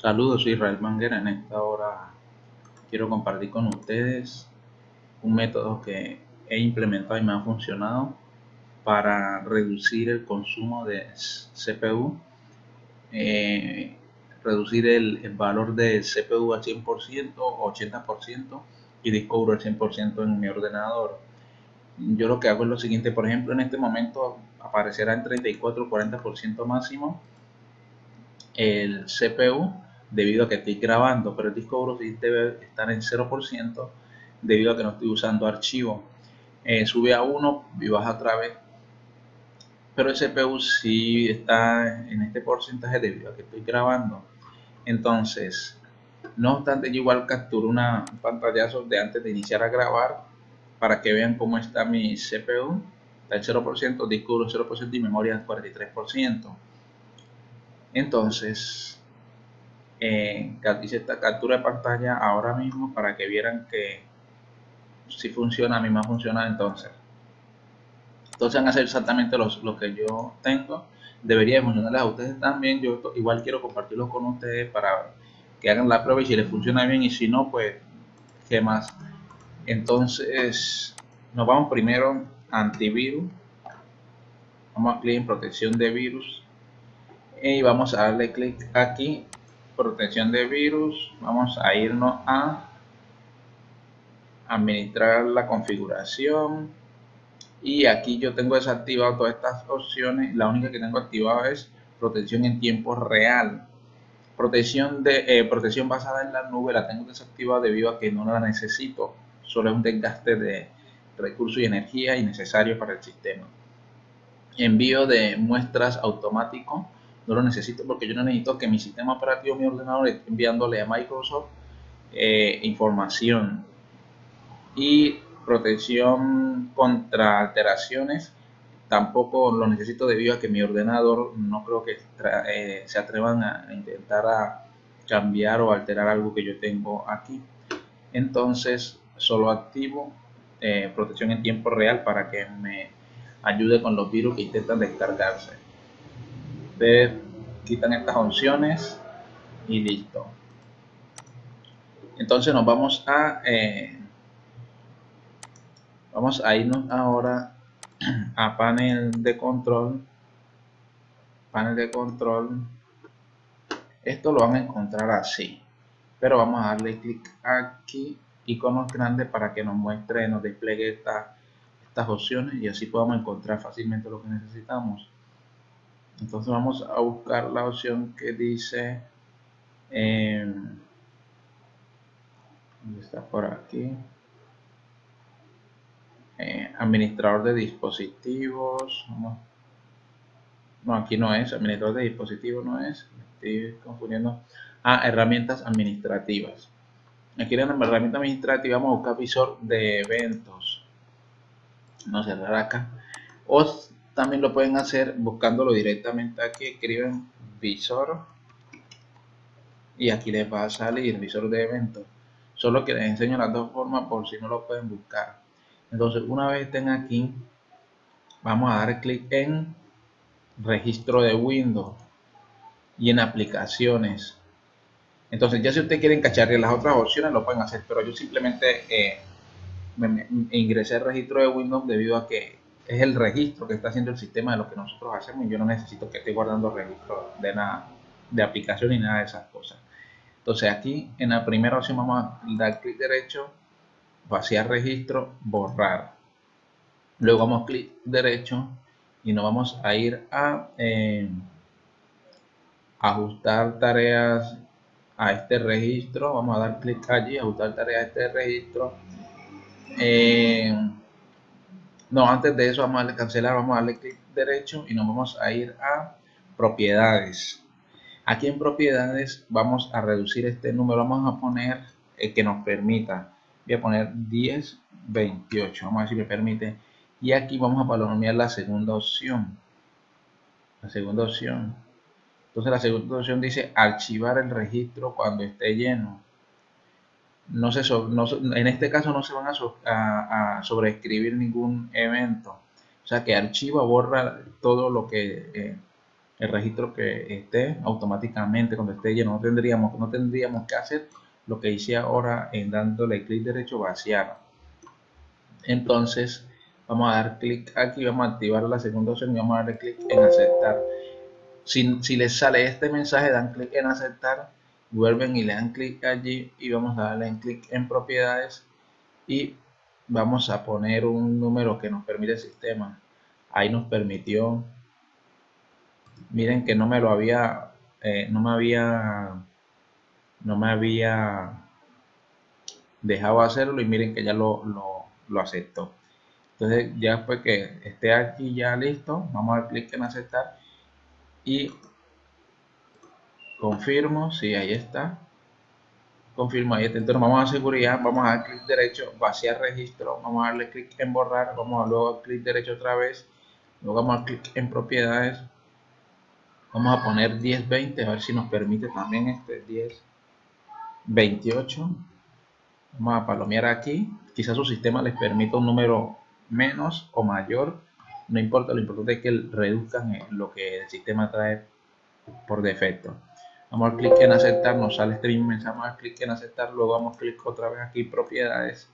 Saludos, soy Israel Manguera. En esta hora quiero compartir con ustedes un método que he implementado y me ha funcionado para reducir el consumo de CPU, eh, reducir el, valor de CPU al 100%, 80% y disco duro al 100% en mi ordenador. Yo lo que hago es lo siguiente, por ejemplo, en este momento aparecerá en 34-40% máximo el CPU debido a que estoy grabando, pero el disco duro debe estar en 0% debido a que no estoy usando archivo. Eh, sube a 1 y baja otra vez. Pero el CPU sí está en este porcentaje debido a que estoy grabando. Entonces, no obstante, yo igual capturo una pantallazo de antes de iniciar a grabar para que vean cómo está mi CPU. Está en 0%, disco duro 0% y memoria 43%. Entonces, eh, esta captura de pantalla ahora mismo para que vieran que si funciona, a mí me ha funcionado entonces. Entonces van a hacer exactamente lo que yo tengo. Debería funcionarles a ustedes también. Yo igual quiero compartirlo con ustedes para que hagan la prueba y si les funciona bien y si no, pues, ¿qué más? Entonces, nos vamos primero a antivirus. Vamos a clic en protección de virus y vamos a darle clic aquí protección de virus vamos a irnos a administrar la configuración. Y aquí yo tengo desactivado todas estas opciones. La única que tengo activado es protección en tiempo real. Protección de eh, protección basada en la nube la tengo desactivada debido a que no la necesito. Solo es un desgaste de recursos y energía innecesario para el sistema. Envío de muestras automático no lo necesito porque yo no necesito que mi sistema operativo, mi ordenador, esté enviándole a Microsoft eh, información y protección contra alteraciones. Tampoco lo necesito debido a que mi ordenador no creo que eh, se atrevan a intentar a cambiar o alterar algo que yo tengo aquí. Entonces solo activo eh, protección en tiempo real para que me ayude con los virus que intentan descargarse ustedes quitan estas opciones y listo. Entonces nos vamos a eh, vamos a irnos ahora a panel de control. Panel de control. Esto lo van a encontrar así. Pero vamos a darle clic aquí iconos grandes para que nos muestre nos despliegue estas opciones y así podamos encontrar fácilmente lo que necesitamos entonces vamos a buscar la opción que dice eh, está por aquí. Eh, administrador de dispositivos. No, aquí no es. Administrador de dispositivos no es. Estoy confundiendo. Ah, herramientas administrativas. Aquí en la herramienta administrativa vamos a buscar visor de eventos. No cerrar acá. O también lo pueden hacer buscándolo directamente aquí escriben visor y aquí les va a salir visor de eventos solo que les enseño las dos formas por si no lo pueden buscar. Entonces una vez estén aquí vamos a dar clic en registro de Windows y en aplicaciones. Entonces ya si ustedes quieren cacharle las otras opciones lo pueden hacer pero yo simplemente eh, me ingresé al registro de Windows debido a que es el registro que está haciendo el sistema de lo que nosotros hacemos y yo no necesito que esté guardando registro de nada, de aplicación ni nada de esas cosas. Entonces aquí en la primera opción vamos a dar clic derecho, vaciar registro, borrar. Luego vamos clic derecho y nos vamos a ir a eh, ajustar tareas a este registro. Vamos a dar clic allí, ajustar tareas a este registro. Eh, no, antes de eso vamos a cancelar, vamos a darle clic derecho y nos vamos a ir a propiedades. Aquí en propiedades vamos a reducir este número, vamos a poner el que nos permita. Voy a poner 10, 28, vamos a ver si me permite. Y aquí vamos a palomear la segunda opción. La segunda opción. Entonces la segunda opción dice archivar el registro cuando esté lleno no se en este caso no se van a, sobreescribir ningún evento. O sea que archiva, borra todo lo que, eh, el registro que esté automáticamente cuando esté lleno. No tendríamos, no tendríamos que hacer lo que hice ahora en dándole clic derecho vaciar. Entonces vamos a dar clic aquí, vamos a activar la segunda opción y vamos a darle clic en aceptar. Si, si les sale este mensaje, dan clic en aceptar, vuelven y le dan clic allí y vamos a darle en clic en propiedades y vamos a poner un número que nos permite el sistema. Ahí nos permitió miren que no me lo había, eh, no me había, no me había dejado hacerlo y miren que ya lo, lo, aceptó. Entonces ya después que esté aquí ya listo, vamos a dar clic en aceptar y confirmo, si ahí está, confirmo ahí está. Entonces vamos a seguridad, vamos a dar clic derecho, vaciar registro, vamos a darle clic en borrar, vamos a luego clic derecho otra vez, luego vamos a clic en propiedades, Vamos a poner 1020, a ver si nos permite también este 1028. Vamos a palomear aquí. Quizás su sistema les permita un número menos o mayor. No importa, lo importante es que reduzcan lo que el sistema trae por defecto. Vamos a clic en aceptar, nos sale este mismo mensaje, vamos a clic en aceptar, luego vamos a clic otra vez aquí propiedades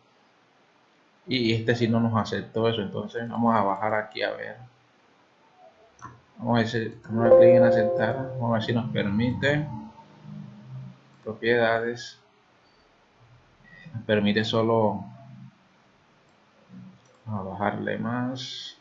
y este si no nos aceptó eso, entonces vamos a bajar aquí a ver Vamos a, decir, vamos a clic en aceptar. Vamos a ver si nos permite. Propiedades. Nos permite solo. Vamos a bajarle más.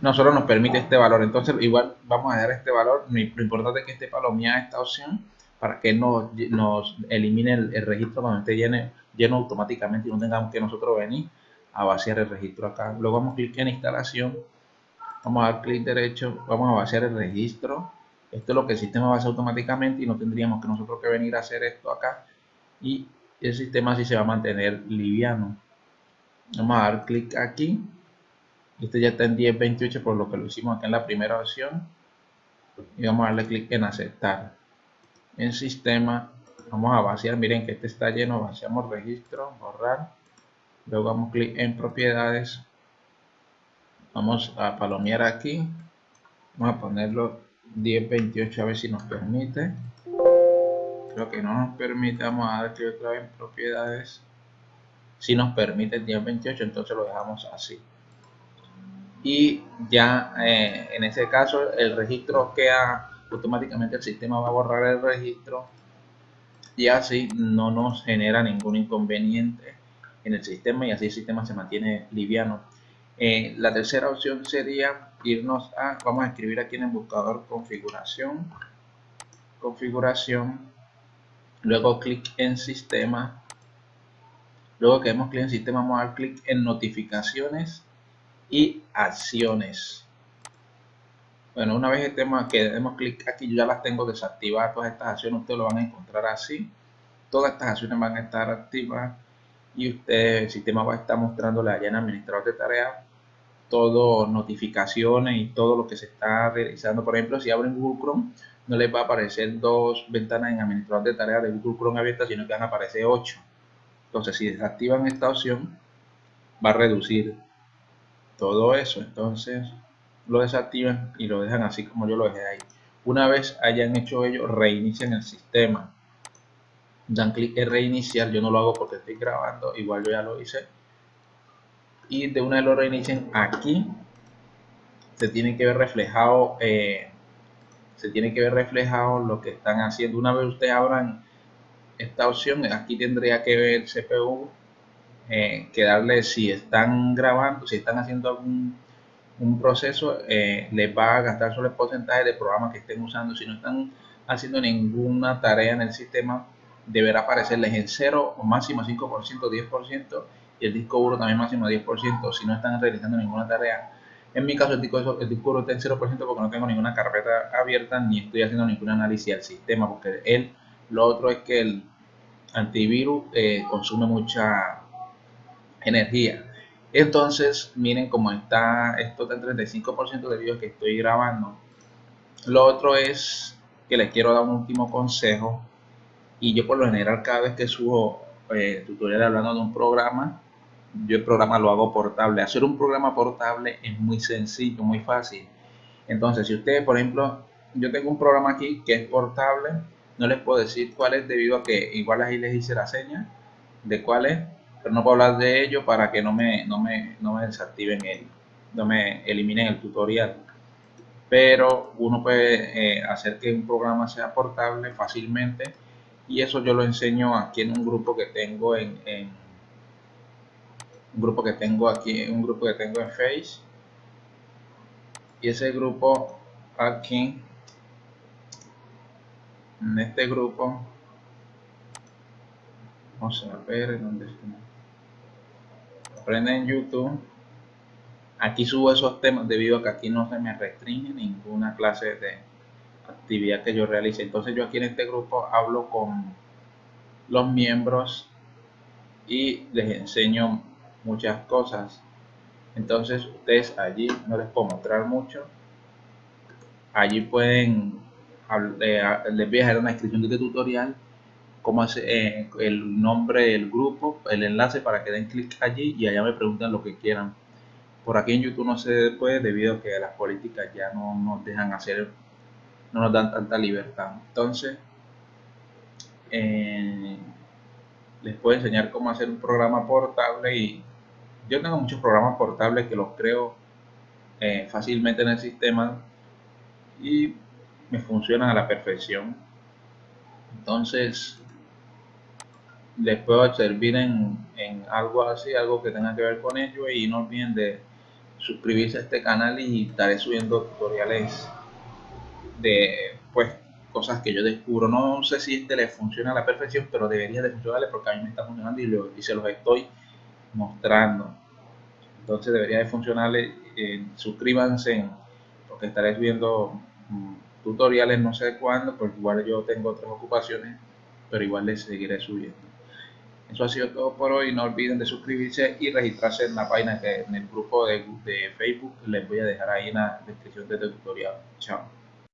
No nos permite este valor entonces igual vamos a dar este valor lo importante es que esté palomeada esta opción para que nos, nos elimine el, registro cuando esté lleno, lleno automáticamente y no tengamos que nosotros venir a vaciar el registro acá. Luego vamos a clic en instalación, vamos a dar clic derecho, vamos a vaciar el registro. Esto es lo que el sistema va a hacer automáticamente y no tendríamos que nosotros que venir a hacer esto acá. Y el sistema así se va a mantener liviano. Vamos a dar clic aquí. Este ya está en 1028 por lo que lo hicimos acá en la primera opción. Y vamos a darle clic en aceptar. En sistema vamos a vaciar. Miren que este está lleno. Vaciamos registro, borrar luego damos clic en propiedades vamos a palomear aquí vamos a ponerlo 1028 a ver si nos permite creo que no nos permite vamos a dar clic otra vez en propiedades si nos permite 1028 entonces lo dejamos así y ya eh, en ese caso el registro queda automáticamente el sistema va a borrar el registro y así no nos genera ningún inconveniente en el sistema y así el sistema se mantiene liviano. Eh, la tercera opción sería irnos a, vamos a escribir aquí en el buscador configuración, configuración, luego clic en sistema, luego que hemos clic en sistema vamos a dar clic en notificaciones y acciones. Bueno, una vez estemos, que demos clic aquí, yo ya las tengo desactivadas, todas estas acciones ustedes lo van a encontrar así. Todas estas acciones van a estar activas y usted, el sistema va a estar mostrándole allá en administrador de tareas todo notificaciones y todo lo que se está realizando. Por ejemplo, si abren Google Chrome, no les va a aparecer dos ventanas en administrador de tareas de Google Chrome abiertas, sino que van a aparecer ocho. Entonces, si desactivan esta opción, va a reducir todo eso. Entonces, lo desactivan y lo dejan así como yo lo dejé ahí. Una vez hayan hecho ello, reinician el sistema dan clic en reiniciar, yo no lo hago porque estoy grabando, igual yo ya lo hice. Y de una vez lo reinicien aquí, se tiene que ver reflejado, eh, se tiene que ver reflejado lo que están haciendo. Una vez ustedes abran esta opción, aquí tendría que ver CPU, eh, que darle si están grabando, si están haciendo algún un proceso, eh, les va a gastar solo el porcentaje de programa que estén usando. Si no están haciendo ninguna tarea en el sistema, deberá aparecerles en 0 o máximo 5%, 10% y el disco duro también máximo 10% si no están realizando ninguna tarea. En mi caso el disco, el disco duro está en 0% porque no tengo ninguna carpeta abierta ni estoy haciendo ningún análisis del sistema porque él, lo otro es que el antivirus eh, consume mucha energía. Entonces, miren cómo está, esto está en 35% de videos que estoy grabando. Lo otro es que les quiero dar un último consejo y yo por lo general cada vez que subo eh, tutorial hablando de un programa, yo el programa lo hago portable. Hacer un programa portable es muy sencillo, muy fácil. Entonces, si ustedes, por ejemplo, yo tengo un programa aquí que es portable, no les puedo decir cuál es debido a que igual ahí les hice la seña de cuál es, pero no puedo hablar de ello para que no me, no me, no me desactiven el, no me eliminen el tutorial. Pero uno puede eh, hacer que un programa sea portable fácilmente y eso yo lo enseño aquí en un grupo que tengo en, un grupo que tengo aquí, un grupo que tengo en Face y ese grupo aquí en este grupo vamos a ver dónde está aprende en youtube. Aquí subo esos temas debido a que aquí no se me restringe ninguna clase de actividad que yo realice. Entonces yo aquí en este grupo hablo con los miembros y les enseño muchas cosas. Entonces ustedes allí no les puedo mostrar mucho. Allí pueden les voy a dejar una descripción de este tutorial cómo hace eh, el nombre del grupo, el enlace para que den clic allí y allá me preguntan lo que quieran. Por aquí en YouTube no se puede debido a que las políticas ya no nos dejan hacer, no nos dan tanta libertad. Entonces, eh, les puedo enseñar cómo hacer un programa portable y yo tengo muchos programas portables que los creo eh, fácilmente en el sistema y me funcionan a la perfección. Entonces, les puedo servir en, en, algo así, algo que tenga que ver con ello y no olviden de suscribirse a este canal y estaré subiendo tutoriales de pues cosas que yo descubro. No sé si este les funciona a la perfección, pero debería de funcionarle porque a mí me está funcionando y, lo, y se los estoy mostrando. Entonces debería de funcionarle. Eh, suscríbanse porque estaré subiendo mm, tutoriales no sé cuándo, porque igual yo tengo otras ocupaciones, pero igual les seguiré subiendo. Eso ha sido todo por hoy. No olviden de suscribirse y registrarse en la página que en el grupo de, de Facebook les voy a dejar ahí en la descripción de este tutorial. Chao.